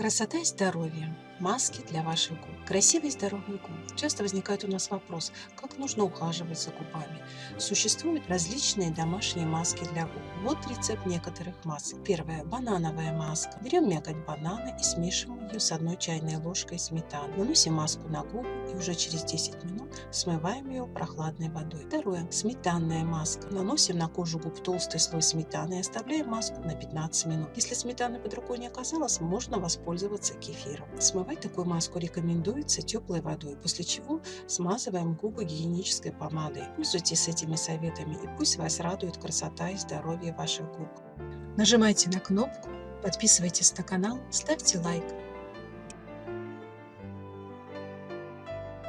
Красота и здоровье. Маски для ваших губ. Красивые и здоровые губы. Часто возникает у нас вопрос, как нужно ухаживать за губами. Существуют различные домашние маски для губ. Вот рецепт некоторых масок. Первая – банановая маска. Берем мякоть банана и смешиваем ее с одной чайной ложкой сметаны. Наносим маску на губы и уже через 10 минут смываем ее прохладной водой. Второе – сметанная маска. Наносим на кожу губ толстый слой сметаны и оставляем маску на 15 минут. Если сметаны под рукой не оказалось, можно воспользоваться кефиром. Смывать такую маску рекомендуется теплой водой, после чего смазываем губы гигиенической помадой. Пользуйтесь этими советами и пусть вас радует красота и здоровье ваших губ. Нажимайте на кнопку, подписывайтесь на канал, ставьте лайк.